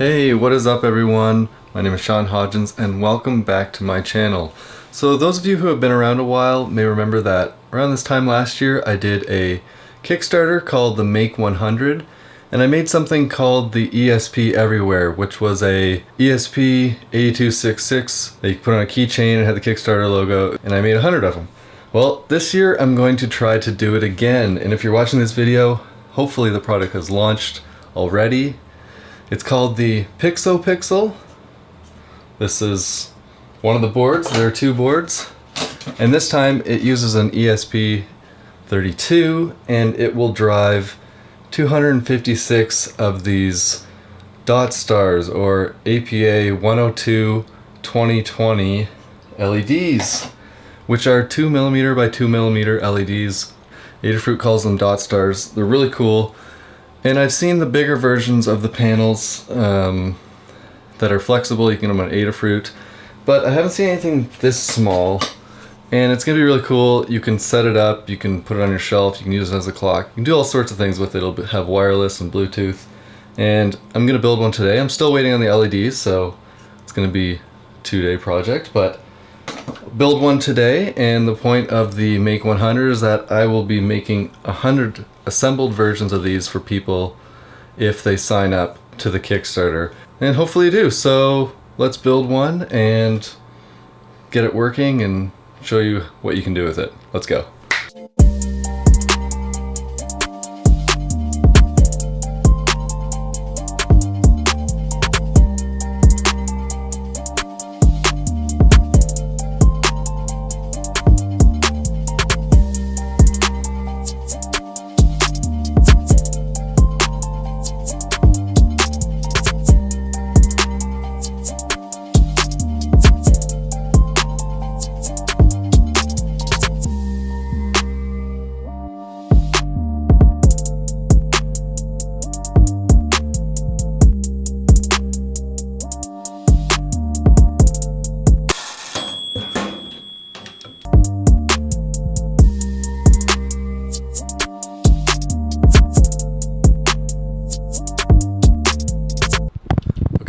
Hey, what is up everyone? My name is Sean Hodgins and welcome back to my channel. So those of you who have been around a while may remember that around this time last year I did a Kickstarter called the Make 100 and I made something called the ESP Everywhere which was a ESP 8266 that you put on a keychain and had the Kickstarter logo and I made a hundred of them. Well, this year I'm going to try to do it again and if you're watching this video, hopefully the product has launched already it's called the Pixo Pixel. This is one of the boards. There are two boards. And this time it uses an ESP32 and it will drive 256 of these dot stars or APA 102 2020 LEDs, which are 2 millimeter by 2 millimeter LEDs. Adafruit calls them dot stars. They're really cool. And I've seen the bigger versions of the panels um, that are flexible. You can get them on Adafruit. But I haven't seen anything this small. And it's going to be really cool. You can set it up. You can put it on your shelf. You can use it as a clock. You can do all sorts of things with it. It'll have wireless and Bluetooth. And I'm going to build one today. I'm still waiting on the LEDs, so it's going to be a two-day project. But build one today and the point of the make 100 is that I will be making 100 assembled versions of these for people if they sign up to the Kickstarter. And hopefully do. So let's build one and get it working and show you what you can do with it. Let's go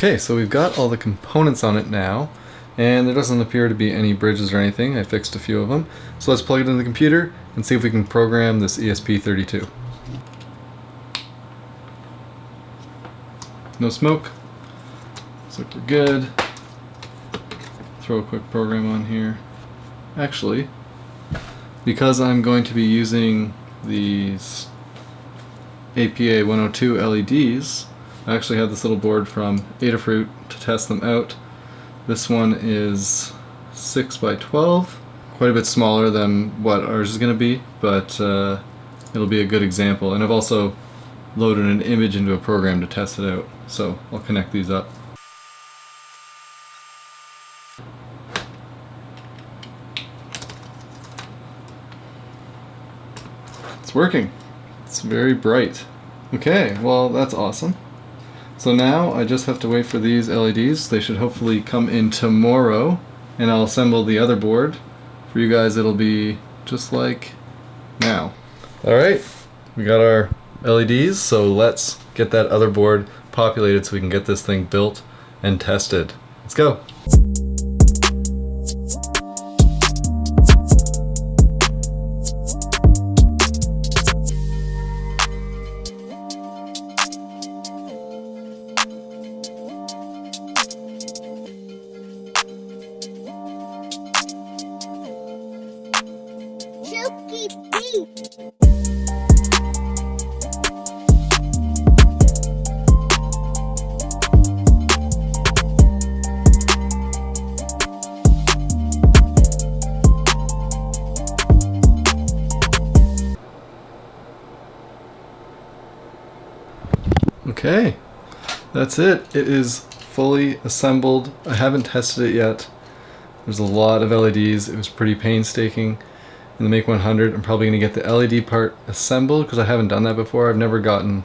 Okay, so we've got all the components on it now, and there doesn't appear to be any bridges or anything. I fixed a few of them. So let's plug it in the computer and see if we can program this ESP32. No smoke. Looks like we're good. Throw a quick program on here. Actually, because I'm going to be using these APA 102 LEDs, I actually have this little board from Adafruit to test them out. This one is 6 by 12 quite a bit smaller than what ours is going to be, but uh, it'll be a good example. And I've also loaded an image into a program to test it out, so I'll connect these up. It's working. It's very bright. Okay, well that's awesome. So now I just have to wait for these LEDs. They should hopefully come in tomorrow and I'll assemble the other board. For you guys it'll be just like now. Alright, we got our LEDs so let's get that other board populated so we can get this thing built and tested. Let's go. Okay, that's it. It is fully assembled. I haven't tested it yet. There's a lot of LEDs. It was pretty painstaking in the Make 100. I'm probably going to get the LED part assembled because I haven't done that before. I've never gotten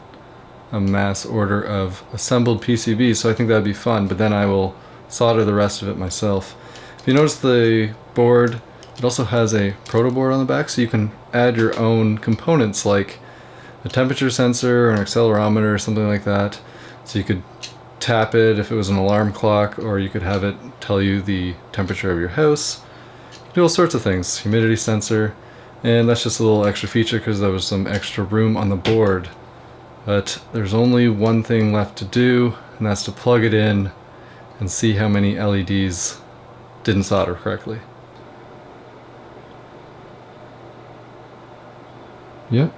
a mass order of assembled PCBs, so I think that'd be fun, but then I will solder the rest of it myself. If you notice the board, it also has a proto board on the back, so you can add your own components like a temperature sensor or an accelerometer or something like that. So you could tap it if it was an alarm clock, or you could have it tell you the temperature of your house. Do all sorts of things. Humidity sensor, and that's just a little extra feature because there was some extra room on the board. But there's only one thing left to do, and that's to plug it in and see how many LEDs didn't solder correctly. Yep,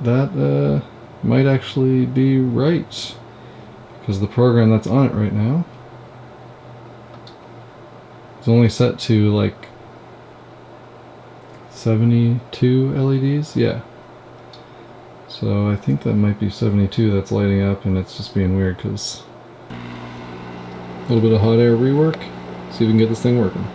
that uh, might actually be right because the program that's on it right now is only set to like 72 LEDs, yeah. So I think that might be 72 that's lighting up and it's just being weird because a little bit of hot air rework, see if we can get this thing working.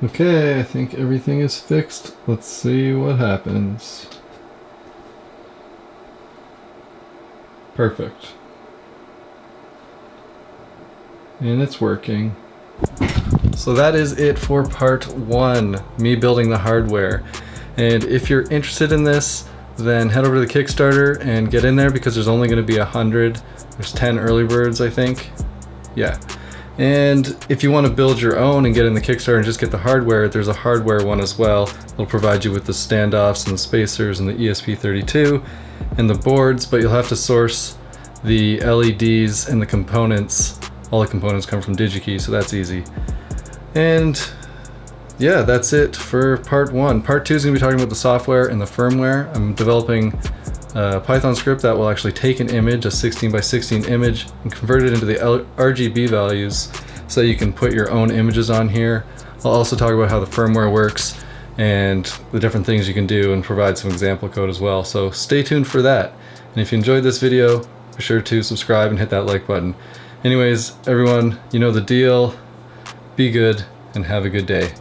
Okay, I think everything is fixed. Let's see what happens. Perfect. And it's working. So that is it for part one, me building the hardware. And if you're interested in this, then head over to the Kickstarter and get in there because there's only going to be a hundred. There's 10 early birds, I think. Yeah. And if you want to build your own and get in the Kickstarter and just get the hardware, there's a hardware one as well. It'll provide you with the standoffs and the spacers and the ESP32 and the boards, but you'll have to source the LEDs and the components. All the components come from DigiKey, so that's easy. And yeah, that's it for part one. Part two is to be talking about the software and the firmware. I'm developing a Python script that will actually take an image, a 16 by 16 image, and convert it into the RGB values so you can put your own images on here. I'll also talk about how the firmware works and the different things you can do and provide some example code as well. So stay tuned for that. And if you enjoyed this video, be sure to subscribe and hit that like button. Anyways, everyone, you know the deal. Be good and have a good day.